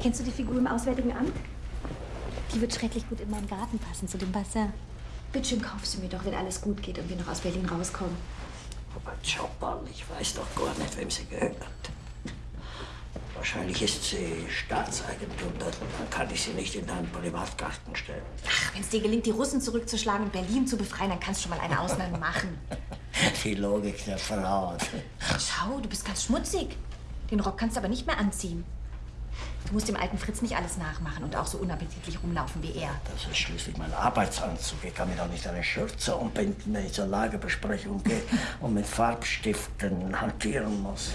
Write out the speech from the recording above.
Kennst du die Figur im Auswärtigen Amt? Die wird schrecklich gut in meinen Garten passen, zu dem Bassin. Bitte schön, kauf sie mir doch, wenn alles gut geht und wir noch aus Berlin rauskommen. Aber Chopin, ich weiß doch gar nicht, wem sie gehört. Wahrscheinlich ist sie Staatseigentum, dann kann ich sie nicht in einen Privatgarten stellen. Ach, wenn es dir gelingt, die Russen zurückzuschlagen und Berlin zu befreien, dann kannst du schon mal eine Ausnahme machen. Die Logik der Frau. Schau, du bist ganz schmutzig. Den Rock kannst du aber nicht mehr anziehen. Du musst dem alten Fritz nicht alles nachmachen und auch so unappetitlich rumlaufen wie er. Das ist schließlich mein Arbeitsanzug. Ich kann mir doch nicht eine Schürze umbinden, wenn ich zur Lagerbesprechung gehe und mit Farbstiften hantieren muss.